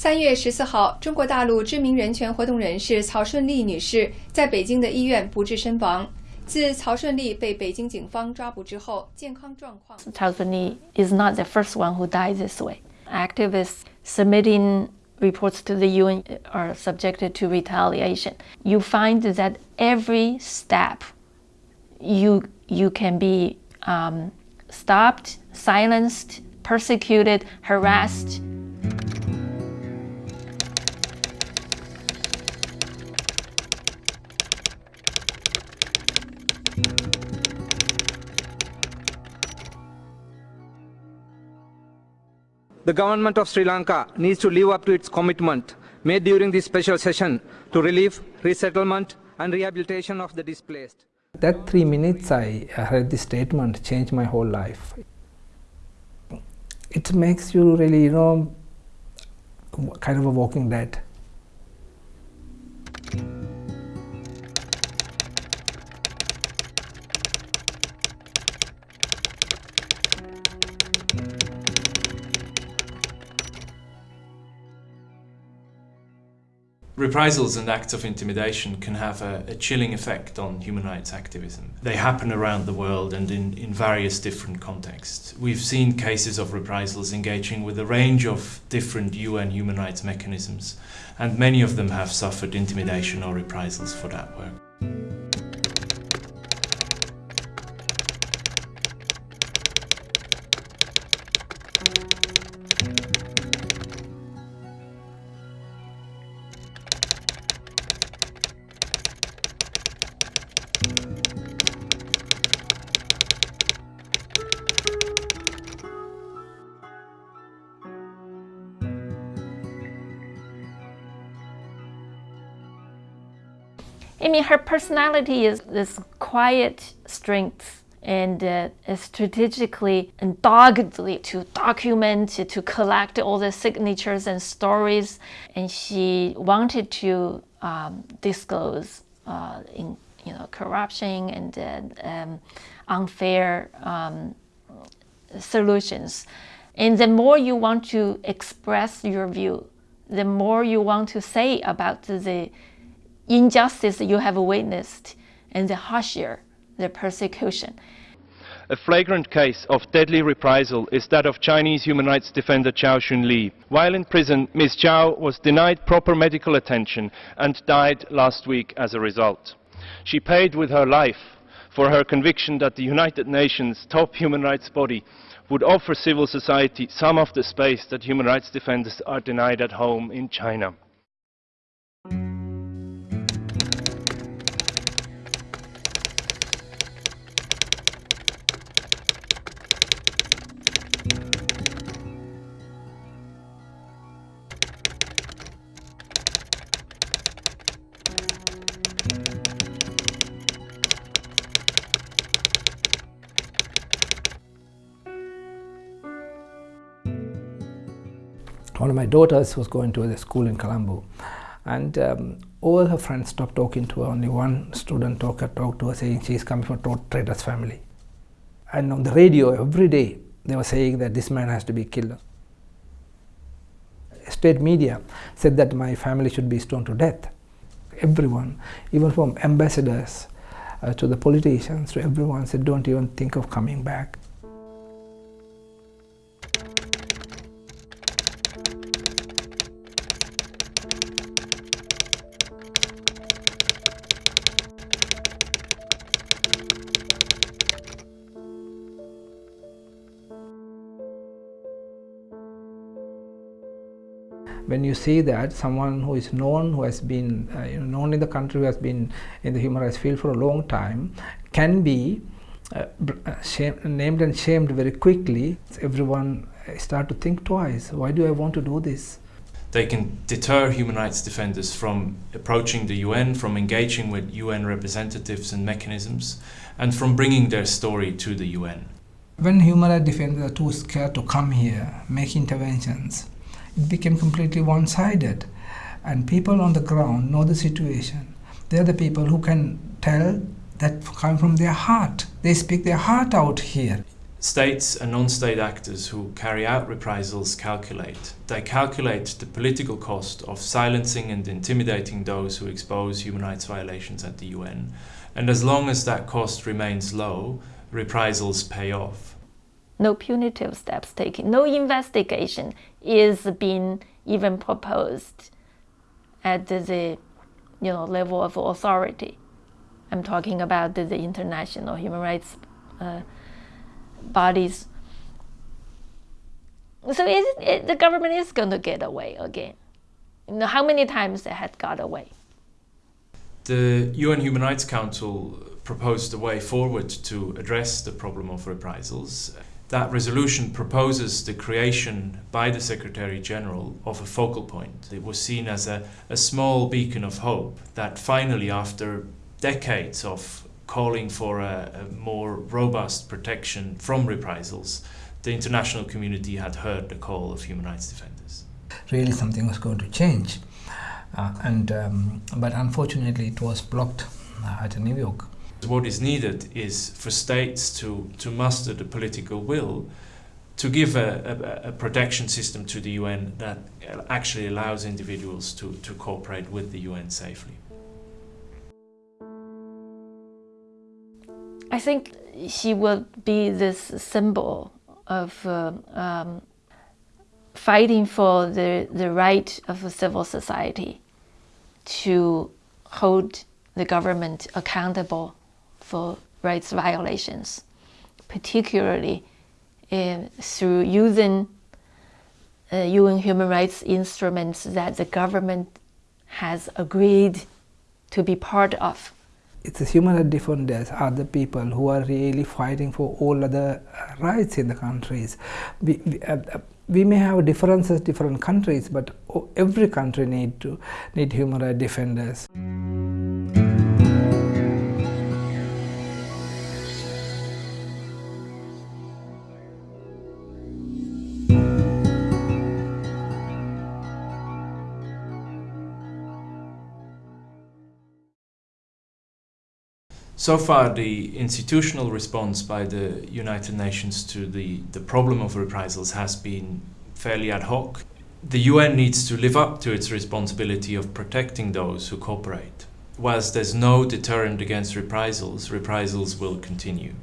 三月十四号，中国大陆知名人权活动人士曹顺利女士在北京的医院不治身亡。自曹顺利被北京警方抓捕之后，健康状况。Cao Zunli is not the first one who died this way. Activists submitting reports to the UN are subjected to retaliation. You find that every step, you you can be um, stopped, silenced, persecuted, harassed. The government of Sri Lanka needs to live up to its commitment made during this special session to relief, resettlement and rehabilitation of the displaced. That three minutes I heard this statement changed my whole life. It makes you really, you know, kind of a walking dead. Reprisals and acts of intimidation can have a, a, chilling effect on human rights activism. They happen around the world and in, in various different contexts. We've seen cases of reprisals engaging with a range of different UN human rights mechanisms, and many of them have suffered intimidation or reprisals for that work. Mean, her personality is this quiet strength and uh, strategically and doggedly to document, to collect all the signatures and stories. And she wanted to um, disclose uh, in, you know, corruption and uh, um, unfair um, solutions. And the more you want to express your view, the more you want to say about the injustice you have witnessed and the harsher the persecution. A flagrant case of deadly reprisal is that of Chinese human rights defender Cao Shunli. While in prison, Ms. Cao was denied proper medical attention and died last week as a result. She paid with her life for her conviction that the United Nations top human rights body would offer civil society some of the space that human rights defenders are denied at home in China. One of my daughters was going to the school in Colombo and um, all her friends stopped talking to her. Only one student talked, talked to her saying she's coming from a trader's family. And on the radio every day they were saying that this man has to be killed. State media said that my family should be stoned to death. Everyone, even from ambassadors uh, to the politicians, to everyone said don't even think of coming back. When you see that someone who is known, who has been uh, you know, known in the country, who has been in the human rights field for a long time, can be uh, uh named and shamed very quickly, everyone start to think twice. Why do I want to do this? They can deter human rights defenders from approaching the UN, from engaging with UN representatives and mechanisms, and from bringing their story to the UN. When human rights defenders are too scared to come here, make interventions, it became completely one-sided and people on the ground know the situation they're the people who can tell that come from their heart they speak their heart out here States and non-state actors who carry out reprisals calculate. They calculate the political cost of silencing and intimidating those who expose human rights violations at the UN. And as long as that cost remains low, reprisals pay off. No punitive steps taken, no investigation is being even proposed at the you know, level of authority. I'm talking about the, international human rights uh, bodies. So it, it, the government is going to get away again. You know, how many times they had got away? The UN Human Rights Council proposed a way forward to address the problem of reprisals. That resolution proposes the creation by the Secretary General of a focal point. It was seen as a, a small beacon of hope that finally, after decades of calling for a, a, more robust protection from reprisals, the international community had heard the call of human rights defenders. Really, something was going to change, uh, and um, but unfortunately, it was blocked uh, at New York. What is needed is for states to, to muster the political will to give a, a, a, protection system to the UN that actually allows individuals to, to cooperate with the UN safely. I think she will be this symbol of uh, um, fighting for the, the right of a civil society to hold the government accountable for rights violations, particularly uh, through using uh, UN human rights instruments that the government has agreed to be part of it's the human rights defenders are the people who are really fighting for all other rights in the countries. We, we, uh, we may have differences different countries, but every country need to need human rights defenders. So far, the institutional response by the United Nations to the, the problem of reprisals has been fairly ad hoc. The UN needs to live up to its responsibility of protecting those who cooperate. Whilst there's no deterrent against reprisals, reprisals will continue.